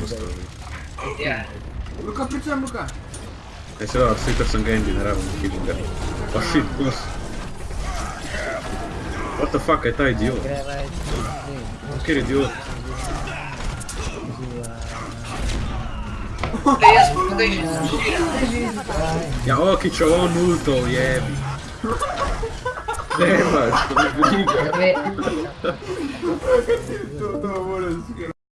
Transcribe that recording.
postavi. Yeah. Luka, pričam, Luka. Ei se ole, siitä on Genji naravno kill. Oh shit, boss. What the fuck, I tää idiot. Che idiot. Please, please. Ja, o, c'ho un ulto, yeah. Nema, što. To, to, moram